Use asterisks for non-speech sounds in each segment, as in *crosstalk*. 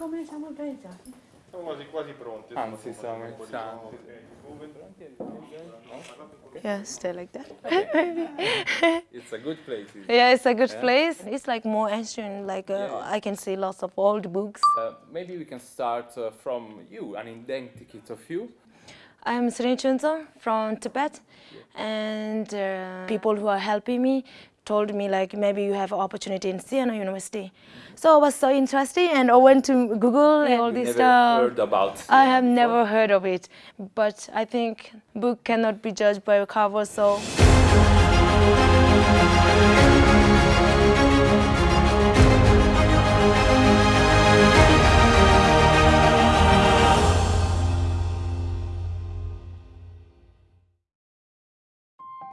Cominciamo bene già. Siamo quasi, quasi pronti. Anzi, stiamo iniziando. Yeah, stay like that. *laughs* It's a good place. isn't it? Yeah, it's a good Yeah. place. It's like more ancient. Like uh, Yeah. I can see lots of old books. Uh, maybe we can start uh, from you, an identikit of you. I'm Srin Chunzo from Tibet, and uh, people who are helping me told me like maybe you have an opportunity in Siena University. So I was so interested, and I went to Google and all this never stuff. heard about. I have before? never heard of it, but I think book cannot be judged by a cover, so.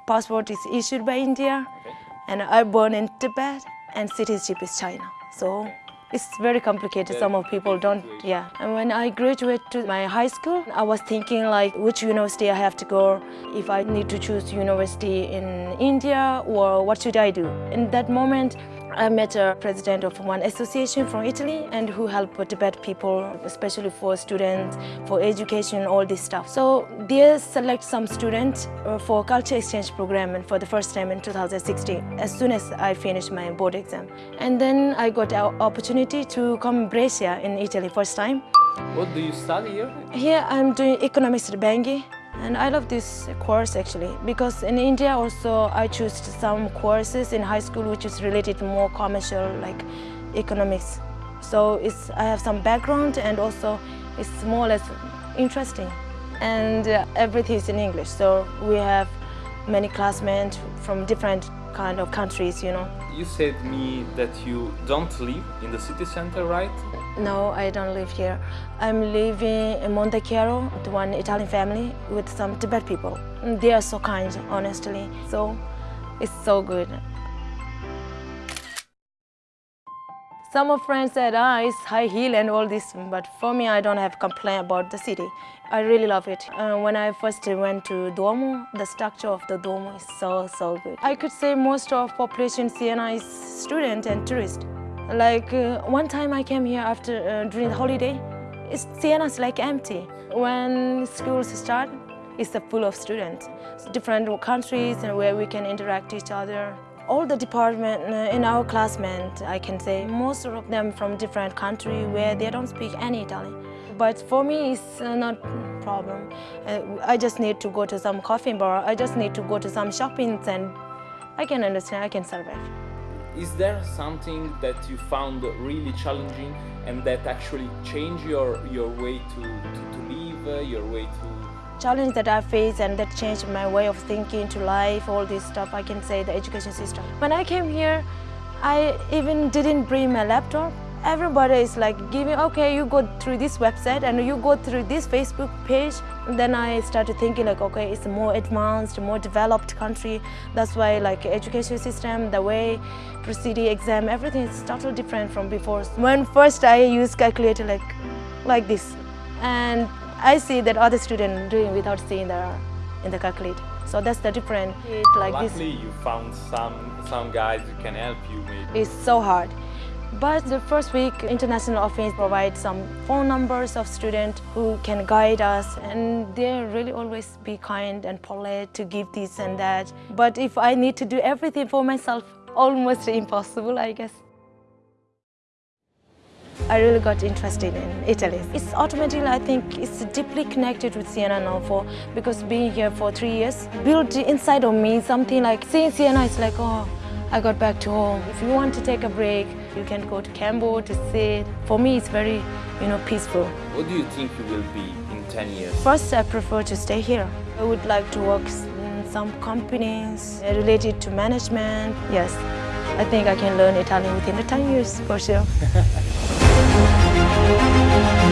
Passport is issued by India, Okay. And I born in Tibet, and citizenship is China. So it's very complicated. Very Some of people don't. complicated Yeah. And when I graduated to my high school, I was thinking like which university I have to go. If I need to choose university in India or what should I do? In that moment, I met a president of one association from Italy and who help Tibet people, especially for students, for education, all this stuff. So they select some students uh, for culture exchange program and for the first time in 2016, as soon as I finished my board exam. And then I got an opportunity to come in Brescia in Italy first time. What do you study here? Here I'm doing economics at and I love this course actually because in India also I choose some courses in high school which is related to more commercial like economics. So it's I have some background and also it's more or less interesting and uh, everything is in English. So we have many classmates from different kind of countries, you know. You said me that you don't live in the city center, right? No, I don't live here. I'm living in Monte Chiaro with one Italian family with some Tibet people. They are so kind, honestly. So it's so good. Some of friends said, ah, it's high heel and all this, but for me, I don't have complaint about the city. I really love it. Uh, when I first went to Duomo, the structure of the Duomo is so, so good. I could say most of population Siena is student and tourist. Like uh, one time I came here after uh, during the holiday, it's, Siena's like empty. When schools start, it's full of students, different countries and where we can interact each other. All the department uh, in our classmate, I can say, most of them from different country where they don't speak any Italian. But for me, it's uh, not problem. Uh, I just need to go to some coffee bar. I just need to go to some shopping and I can understand, I can survive. Is there something that you found really challenging and that actually changed your, your way to, to, to live, your way to... challenge that I faced and that changed my way of thinking to life, all this stuff, I can say the education system. When I came here, I even didn't bring my laptop. Everybody is like giving, okay, you go through this website and you go through this Facebook page. And then I started thinking like, okay, it's a more advanced, more developed country. That's why like education system, the way proceeding exam, everything is totally different from before. When first I used calculator like, like this, and I see that other students doing without seeing the in the calculator. So that's the difference. It like Luckily, this you found some, some guys who can help you maybe. is so hard. But the first week, International Office provides some phone numbers of students who can guide us and they really always be kind and polite to give this and that. But if I need to do everything for myself, almost impossible, I guess. I really got interested in Italy. It's automatically, I think, it's deeply connected with Siena now for, because being here for three years, built inside of me something like, seeing Siena is like, oh, I got back to home. If you want to take a break, you can go to Campo to sit. For me, it's very, you know, peaceful. What do you think you will be in 10 years? First, I prefer to stay here. I would like to work in some companies related to management. Yes, I think I can learn Italian within the 10 years for sure. *laughs* Música